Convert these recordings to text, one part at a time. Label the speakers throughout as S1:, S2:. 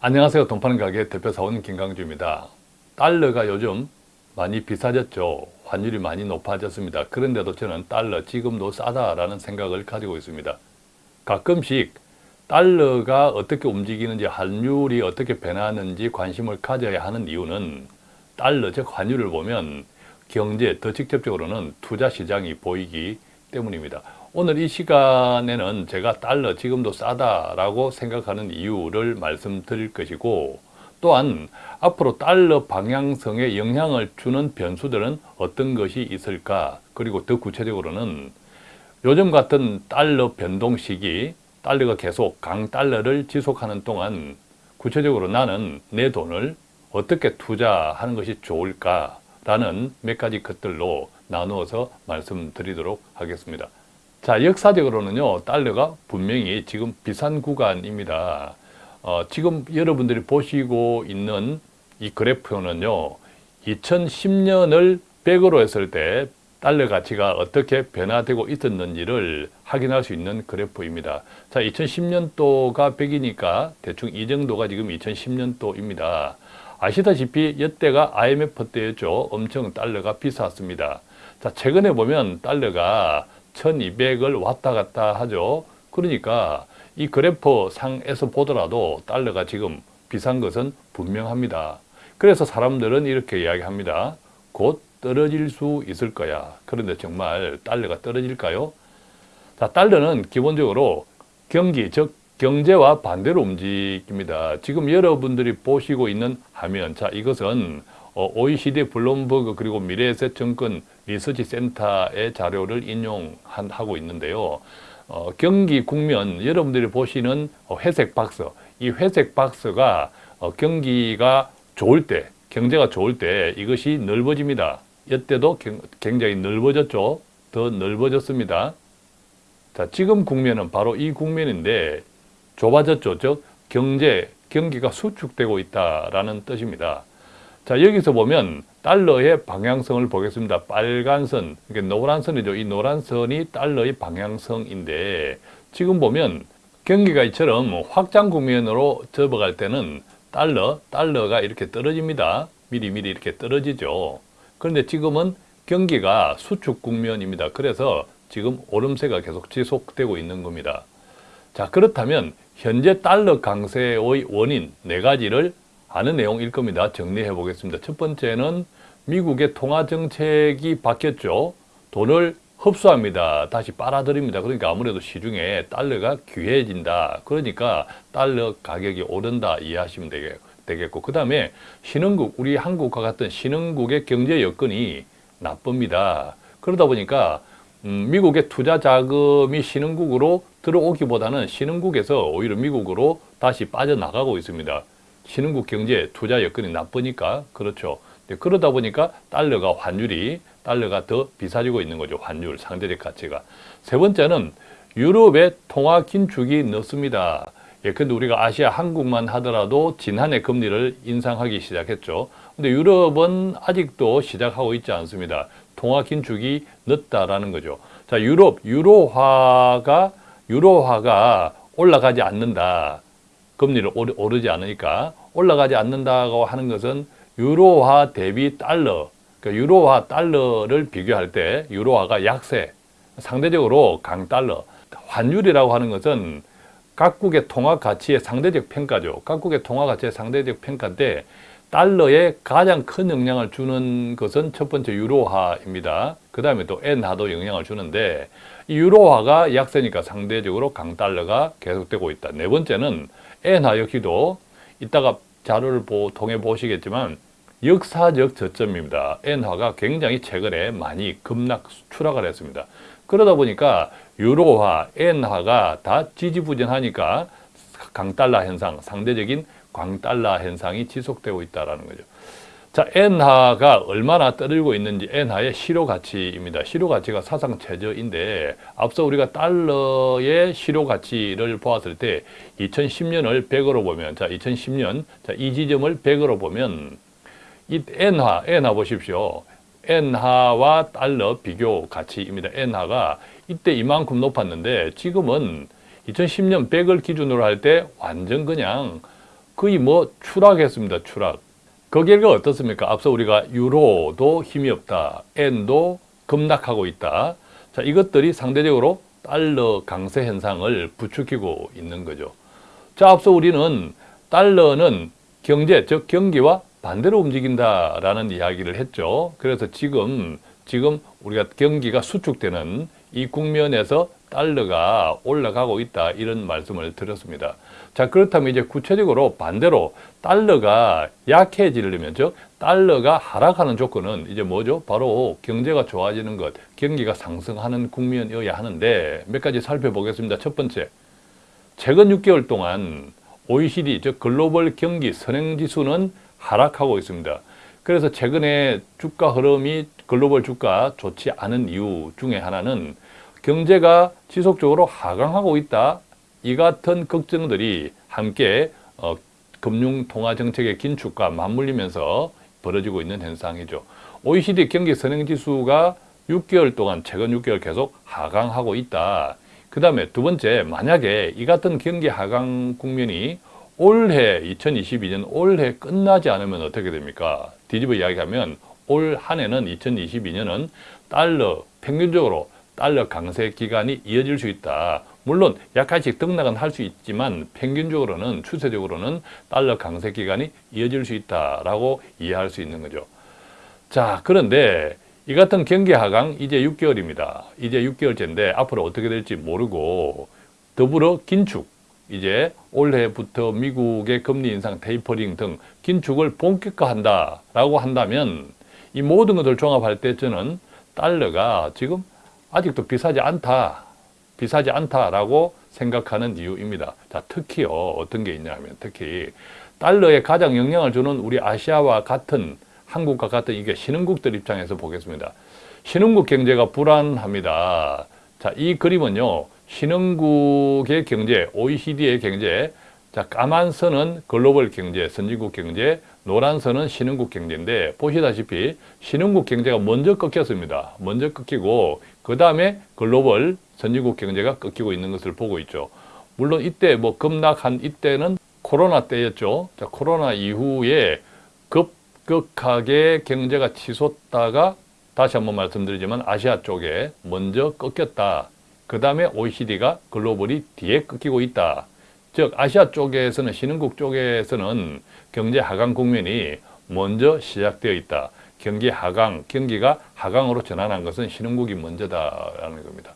S1: 안녕하세요. 돈파는 가게 대표사원 김강주입니다. 달러가 요즘 많이 비싸졌죠. 환율이 많이 높아졌습니다. 그런데도 저는 달러 지금도 싸다라는 생각을 가지고 있습니다. 가끔씩 달러가 어떻게 움직이는지 환율이 어떻게 변하는지 관심을 가져야 하는 이유는 달러 즉 환율을 보면 경제 더 직접적으로는 투자 시장이 보이기 때문입니다. 오늘 이 시간에는 제가 달러 지금도 싸다라고 생각하는 이유를 말씀드릴 것이고 또한 앞으로 달러 방향성에 영향을 주는 변수들은 어떤 것이 있을까 그리고 더 구체적으로는 요즘 같은 달러 변동 시기 달러가 계속 강달러를 지속하는 동안 구체적으로 나는 내 돈을 어떻게 투자하는 것이 좋을까 라는 몇 가지 것들로 나누어서 말씀드리도록 하겠습니다. 자 역사적으로는요 달러가 분명히 지금 비싼 구간입니다. 어, 지금 여러분들이 보시고 있는 이 그래프는요 2010년을 100으로 했을 때 달러 가치가 어떻게 변화되고 있었는지를 확인할 수 있는 그래프입니다. 자, 2010년도가 100이니까 대충 이 정도가 지금 2010년도입니다. 아시다시피 이때가 IMF 때였죠. 엄청 달러가 비쌌습니다. 자, 최근에 보면 달러가 1200을 왔다 갔다 하죠. 그러니까 이 그래프 상에서 보더라도 달러가 지금 비싼 것은 분명합니다. 그래서 사람들은 이렇게 이야기합니다. 곧 떨어질 수 있을 거야. 그런데 정말 달러가 떨어질까요? 자, 달러는 기본적으로 경기, 즉 경제와 반대로 움직입니다. 지금 여러분들이 보시고 있는 화면, 자 이것은 OECD 블룸버그 그리고 미래에셋증권 리서치 센터의 자료를 인용하고 있는데요. 어, 경기 국면 여러분들이 보시는 회색 박스 이 회색 박스가 어, 경기가 좋을 때 경제가 좋을 때 이것이 넓어집니다. 이때도 굉장히 넓어졌죠. 더 넓어졌습니다. 자, 지금 국면은 바로 이 국면인데 좁아졌죠. 즉 경제, 경기가 수축되고 있다라는 뜻입니다. 자 여기서 보면 달러의 방향성을 보겠습니다. 빨간 선, 그러니까 노란 선이죠. 이 노란 선이 달러의 방향성인데 지금 보면 경기가 이처럼 확장 국면으로 접어갈 때는 달러, 달러가 이렇게 떨어집니다. 미리미리 이렇게 떨어지죠. 그런데 지금은 경기가 수축 국면입니다. 그래서 지금 오름세가 계속 지속되고 있는 겁니다. 자 그렇다면 현재 달러 강세의 원인 네 가지를 아는 내용일 겁니다. 정리해 보겠습니다. 첫 번째는 미국의 통화 정책이 바뀌었죠. 돈을 흡수합니다. 다시 빨아들입니다. 그러니까 아무래도 시중에 달러가 귀해진다. 그러니까 달러 가격이 오른다 이해하시면 되겠고 그 다음에 신흥국, 우리 한국과 같은 신흥국의 경제 여건이 나쁩니다. 그러다 보니까 음, 미국의 투자 자금이 신흥국으로 들어오기보다는 신흥국에서 오히려 미국으로 다시 빠져나가고 있습니다. 신흥국 경제 투자 여건이 나쁘니까 그렇죠. 그러다 보니까 달러가 환율이 달러가 더 비싸지고 있는 거죠. 환율 상대적 가치가. 세 번째는 유럽의 통화 긴축이 늦습니다. 예컨대 우리가 아시아 한국만 하더라도 지난해 금리를 인상하기 시작했죠. 근데 유럽은 아직도 시작하고 있지 않습니다. 통화 긴축이 늦다라는 거죠. 자, 유럽 유로화가 유로화가 올라가지 않는다. 금리를 오르지 않으니까 올라가지 않는다고 하는 것은 유로화 대비 달러, 그러니까 유로화 달러를 비교할 때 유로화가 약세, 상대적으로 강달러, 환율이라고 하는 것은 각국의 통화 가치의 상대적 평가죠. 각국의 통화 가치의 상대적 평가인데 달러에 가장 큰 영향을 주는 것은 첫 번째 유로화입니다. 그 다음에 또 엔화도 영향을 주는데 이 유로화가 약세니까 상대적으로 강달러가 계속되고 있다. 네 번째는 엔화 역시도 이따가 자료를 보, 통해 보시겠지만 역사적 저점입니다. 엔화가 굉장히 최근에 많이 급락 추락을 했습니다. 그러다 보니까 유로화, 엔화가 다 지지부진하니까 강달러 현상, 상대적인 광달러 현상이 지속되고 있다는 거죠. 자, 엔화가 얼마나 떨어지고 있는지 엔화의 실효 가치입니다. 실효 가치가 사상 최저인데 앞서 우리가 달러의 실효 가치를 보았을 때 2010년을 100으로 보면 자, 2010년 자, 이 지점을 100으로 보면 이 엔화, 엔화 보십시오. 엔화와 달러 비교 가치입니다. 엔화가 이때 이만큼 높았는데 지금은 2010년 100을 기준으로 할 때 완전 그냥 거의 뭐 추락했습니다. 추락. 그 결과 어떻습니까? 앞서 우리가 유로도 힘이 없다. 엔도 급락하고 있다. 자, 이것들이 상대적으로 달러 강세 현상을 부추기고 있는 거죠. 자, 앞서 우리는 달러는 경제, 즉 경기와 반대로 움직인다라는 이야기를 했죠. 그래서 지금 지금 우리가 경기가 수축되는 이 국면에서 달러가 올라가고 있다 이런 말씀을 드렸습니다. 자 그렇다면 이제 구체적으로 반대로 달러가 약해지려면 즉 달러가 하락하는 조건은 이제 뭐죠? 바로 경제가 좋아지는 것, 경기가 상승하는 국면이어야 하는데 몇 가지 살펴보겠습니다. 첫 번째, 최근 6개월 동안 OECD 즉 글로벌 경기 선행지수는 하락하고 있습니다. 그래서 최근에 주가 흐름이 글로벌 주가 좋지 않은 이유 중에 하나는 경제가 지속적으로 하강하고 있다. 이 같은 걱정들이 함께 어, 금융통화정책의 긴축과 맞물리면서 벌어지고 있는 현상이죠. OECD 경기 선행지수가 6개월 동안 최근 6개월 계속 하강하고 있다. 그 다음에 두 번째 만약에 이 같은 경기 하강 국면이 올해 2022년 올해 끝나지 않으면 어떻게 됩니까? 뒤집어 이야기하면 올 한 해는 2022년은 달러 평균적으로 달러 강세 기간이 이어질 수 있다. 물론 약간씩 등락은 할 수 있지만 평균적으로는 추세적으로는 달러 강세 기간이 이어질 수 있다라고 이해할 수 있는 거죠. 자, 그런데 이 같은 경기 하강 이제 6개월입니다. 이제 6개월째인데 앞으로 어떻게 될지 모르고 더불어 긴축 이제 올해부터 미국의 금리 인상 테이퍼링 등 긴축을 본격화한다라고 한다면 이 모든 것을 종합할 때 저는 달러가 지금 아직도 비싸지 않다. 비싸지 않다라고 생각하는 이유입니다. 자, 특히요. 어떤 게 있냐면 특히 달러에 가장 영향을 주는 우리 아시아와 같은 한국과 같은 이게 신흥국들 입장에서 보겠습니다. 신흥국 경제가 불안합니다. 자, 이 그림은요. 신흥국의 경제, OECD의 경제, 자, 까만 선은 글로벌 경제, 선진국 경제, 노란 선은 신흥국 경제인데 보시다시피 신흥국 경제가 먼저 꺾였습니다. 먼저 꺾이고 그 다음에 글로벌 선진국 경제가 꺾이고 있는 것을 보고 있죠. 물론 이때 뭐 급락한 이때는 코로나 때였죠. 자, 코로나 이후에 급격하게 경제가 치솟다가 다시 한번 말씀드리지만 아시아 쪽에 먼저 꺾였다. 그 다음에 OECD가 글로벌이 뒤에 꺾이고 있다. 즉 아시아 쪽에서는 신흥국 쪽에서는 경제 하강 국면이 먼저 시작되어 있다. 경기 하강, 경기가 하강으로 전환한 것은 신흥국이 먼저다라는 겁니다.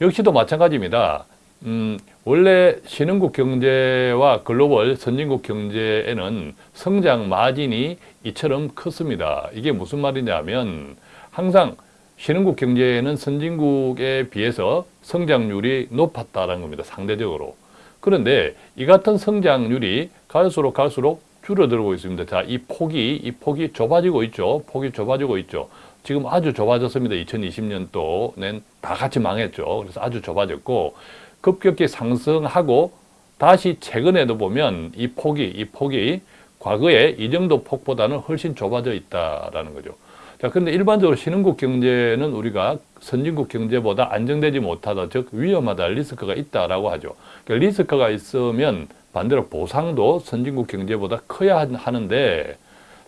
S1: 역시도 마찬가지입니다. 음, 원래 신흥국 경제와 글로벌 선진국 경제에는 성장 마진이 이처럼 컸습니다. 이게 무슨 말이냐면 항상 신흥국 경제는 선진국에 비해서 성장률이 높았다는 겁니다. 상대적으로. 그런데 이 같은 성장률이 갈수록 갈수록 줄어들고 있습니다. 자, 이 폭이, 이 폭이 좁아지고 있죠. 폭이 좁아지고 있죠. 지금 아주 좁아졌습니다. 2020년도는 다 같이 망했죠. 그래서 아주 좁아졌고, 급격히 상승하고, 다시 최근에도 보면 이 폭이, 이 폭이 과거에 이 정도 폭보다는 훨씬 좁아져 있다라는 거죠. 자, 근데 일반적으로 신흥국 경제는 우리가 선진국 경제보다 안정되지 못하다, 즉 위험하다, 리스크가 있다라고 하죠. 그러니까 리스크가 있으면 반대로 보상도 선진국 경제보다 커야 하는데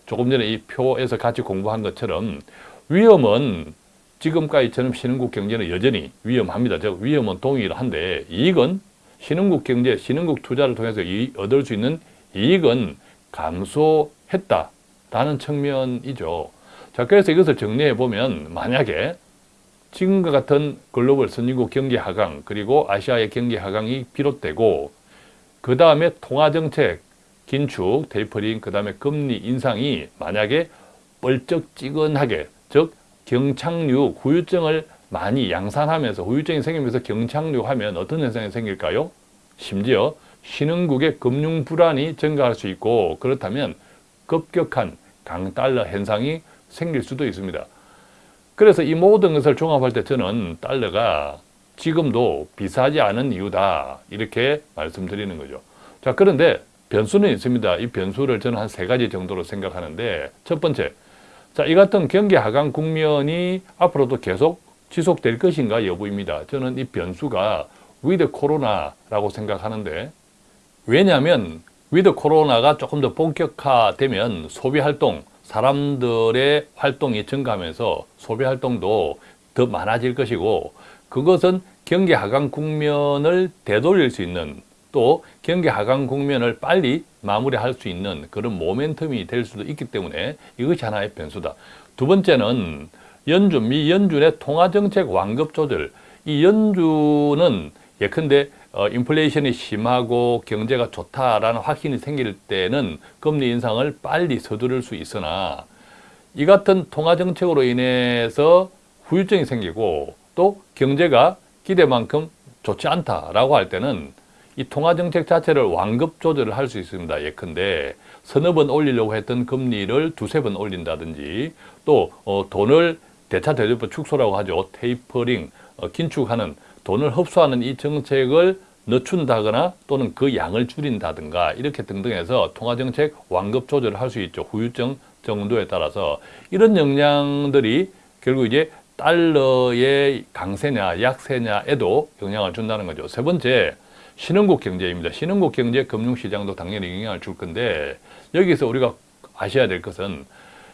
S1: 조금 전에 이 표에서 같이 공부한 것처럼 위험은 지금까지처럼 신흥국 경제는 여전히 위험합니다. 즉 위험은 동일한데 이익은 신흥국 경제, 신흥국 투자를 통해서 얻을 수 있는 이익은 감소했다라는 측면이죠. 자, 그래서 이것을 정리해 보면 만약에 지금과 같은 글로벌 선진국 경기 하강 그리고 아시아의 경기 하강이 비롯되고 그 다음에 통화정책 긴축, 테이퍼링, 그 다음에 금리 인상이 만약에 뻘쩍지근하게 즉 경착륙, 후유증을 많이 양산하면서 후유증이 생기면서 경착륙하면 어떤 현상이 생길까요? 심지어 신흥국의 금융 불안이 증가할 수 있고 그렇다면 급격한 강달러 현상이 생길 수도 있습니다. 그래서 이 모든 것을 종합할 때 저는 달러가 지금도 비싸지 않은 이유다 이렇게 말씀드리는 거죠. 자 그런데 변수는 있습니다. 이 변수를 저는 한 세 가지 정도로 생각하는데 첫 번째, 자이 같은 경기 하강 국면이 앞으로도 계속 지속될 것인가 여부입니다. 저는 이 변수가 위드 코로나라고 생각하는데 왜냐하면 위드 코로나가 조금 더 본격화되면 소비 활동, 사람들의 활동이 증가하면서 소비 활동도 더 많아질 것이고 그것은 경기 하강 국면을 되돌릴 수 있는 또 경기 하강 국면을 빨리 마무리할 수 있는 그런 모멘텀이 될 수도 있기 때문에 이것이 하나의 변수다. 두 번째는 연준, 미 연준의 통화정책 완급 조절. 이 연준은 예컨대 어, 인플레이션이 심하고 경제가 좋다라는 확신이 생길 때는 금리 인상을 빨리 서두를 수 있으나 이 같은 통화정책으로 인해서 후유증이 생기고 또 경제가 기대만큼 좋지 않다라고 할 때는 이 통화정책 자체를 완급 조절을 할 수 있습니다. 예컨대 서너 번 올리려고 했던 금리를 두세 번 올린다든지 또 어, 돈을 대차 대조법 축소라고 하죠. 테이퍼링, 어, 긴축하는 돈을 흡수하는 이 정책을 늦춘다거나 또는 그 양을 줄인다든가 이렇게 등등해서 통화정책 완급 조절을 할 수 있죠. 후유증 정도에 따라서 이런 영향들이 결국 이제 달러의 강세냐 약세냐에도 영향을 준다는 거죠. 세 번째, 신흥국 경제입니다. 신흥국 경제 금융시장도 당연히 영향을 줄 건데 여기서 우리가 아셔야 될 것은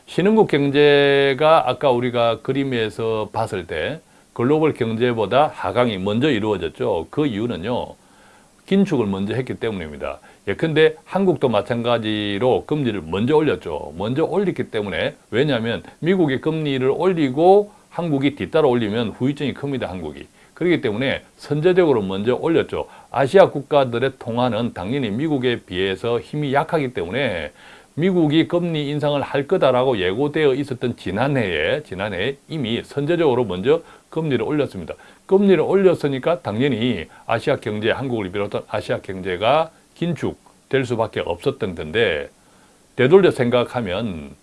S1: 신흥국 경제가 아까 우리가 그림에서 봤을 때 글로벌 경제보다 하강이 먼저 이루어졌죠. 그 이유는요. 긴축을 먼저 했기 때문입니다. 예컨대 한국도 마찬가지로 금리를 먼저 올렸죠. 먼저 올렸기 때문에 왜냐하면 미국이 금리를 올리고 한국이 뒤따라 올리면 후유증이 큽니다. 한국이. 그렇기 때문에 선제적으로 먼저 올렸죠. 아시아 국가들의 통화는 당연히 미국에 비해서 힘이 약하기 때문에 미국이 금리 인상을 할 거다라고 예고되어 있었던 지난해에 지난해에 이미 선제적으로 먼저 금리를 올렸습니다. 금리를 올렸으니까 당연히 아시아 경제, 한국을 비롯한 아시아 경제가 긴축될 수밖에 없었던 건데 되돌려 생각하면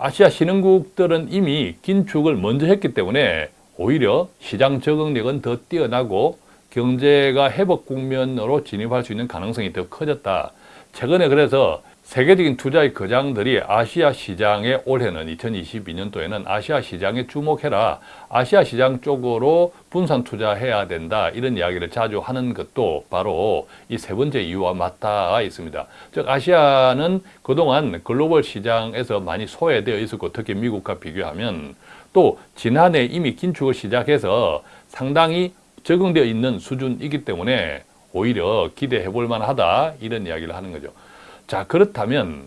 S1: 아시아 신흥국들은 이미 긴축을 먼저 했기 때문에 오히려 시장 적응력은 더 뛰어나고 경제가 회복 국면으로 진입할 수 있는 가능성이 더 커졌다. 최근에 그래서 세계적인 투자의 거장들이 아시아 시장에 올해는 2022년도에는 아시아 시장에 주목해라. 아시아 시장 쪽으로 분산 투자해야 된다. 이런 이야기를 자주 하는 것도 바로 이 세 번째 이유와 맞닿아 있습니다. 즉 아시아는 그동안 글로벌 시장에서 많이 소외되어 있었고 특히 미국과 비교하면 또 지난해 이미 긴축을 시작해서 상당히 적응되어 있는 수준이기 때문에 오히려 기대해 볼 만하다. 이런 이야기를 하는 거죠. 자 그렇다면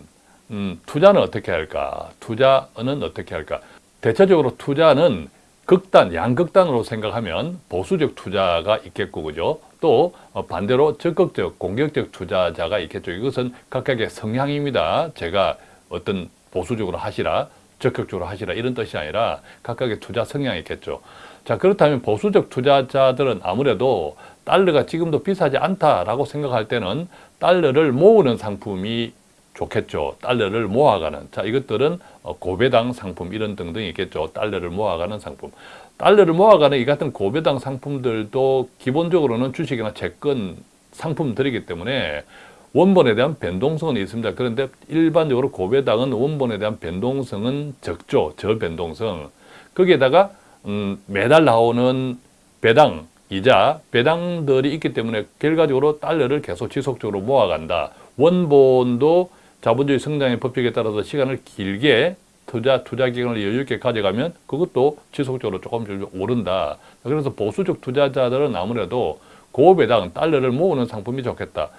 S1: 음, 투자는 어떻게 할까? 투자는 어떻게 할까? 대체적으로 투자는 극단, 양극단으로 생각하면 보수적 투자가 있겠고, 그죠? 또 어, 반대로 적극적, 공격적 투자자가 있겠죠. 이것은 각각의 성향입니다. 제가 어떤 보수적으로 하시라, 적극적으로 하시라 이런 뜻이 아니라 각각의 투자 성향이 있겠죠. 자 그렇다면 보수적 투자자들은 아무래도 달러가 지금도 비싸지 않다라고 생각할 때는 달러를 모으는 상품이 좋겠죠. 달러를 모아가는. 자, 이것들은 어, 고배당 상품 이런 등등이 있겠죠. 달러를 모아가는 상품. 달러를 모아가는 이 같은 고배당 상품들도 기본적으로는 주식이나 채권 상품들이기 때문에 원본에 대한 변동성은 있습니다. 그런데 일반적으로 고배당은 원본에 대한 변동성은 적죠. 저변동성. 거기에다가 음, 매달 나오는 배당, 이자, 배당들이 있기 때문에 결과적으로 달러를 계속 지속적으로 모아간다. 원본도 자본주의 성장의 법칙에 따라서 시간을 길게 투자, 투자 기간을 여유 있게 가져가면 그것도 지속적으로 조금씩 오른다. 그래서 보수적 투자자들은 아무래도 고배당, 달러를 모으는 상품이 좋겠다.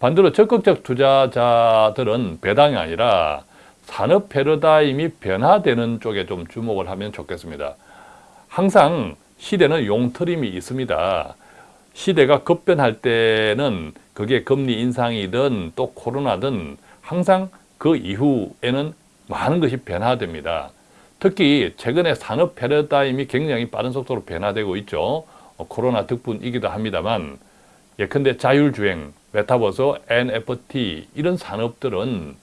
S1: 반대로 적극적 투자자들은 배당이 아니라 산업 패러다임이 변화되는 쪽에 좀 주목을 하면 좋겠습니다. 항상 시대는 용트림이 있습니다. 시대가 급변할 때는 그게 금리 인상이든 또 코로나든 항상 그 이후에는 많은 것이 변화됩니다. 특히 최근에 산업 패러다임이 굉장히 빠른 속도로 변화되고 있죠. 어, 코로나 덕분이기도 합니다만 예컨대 자율주행, 메타버스, NFT 이런 산업들은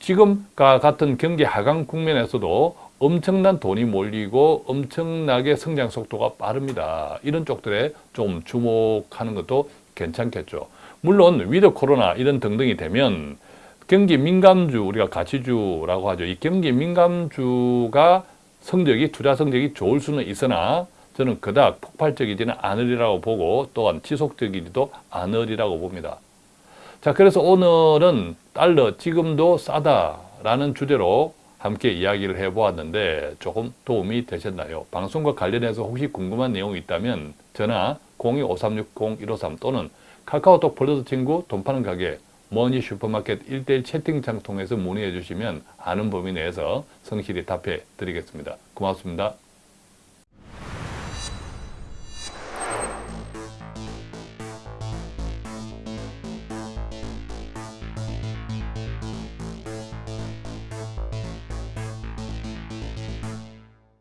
S1: 지금과 같은 경기 하강 국면에서도 엄청난 돈이 몰리고 엄청나게 성장 속도가 빠릅니다. 이런 쪽들에 좀 주목하는 것도 괜찮겠죠. 물론 위드 코로나 이런 등등이 되면 경기 민감주 우리가 가치주라고 하죠. 이 경기 민감주가 성적이 투자 성적이 좋을 수는 있으나 저는 그닥 폭발적이지는 않으리라고 보고 또한 지속적이지도 않으리라고 봅니다. 자, 그래서 오늘은 달러 지금도 싸다라는 주제로 함께 이야기를 해보았는데 조금 도움이 되셨나요? 방송과 관련해서 혹시 궁금한 내용이 있다면 전화 02-5360-153 또는 카카오톡 플러스 친구 돈 파는 가게 머니 슈퍼마켓 1대1 채팅창 통해서 문의해 주시면 아는 범위 내에서 성실히 답해 드리겠습니다. 고맙습니다.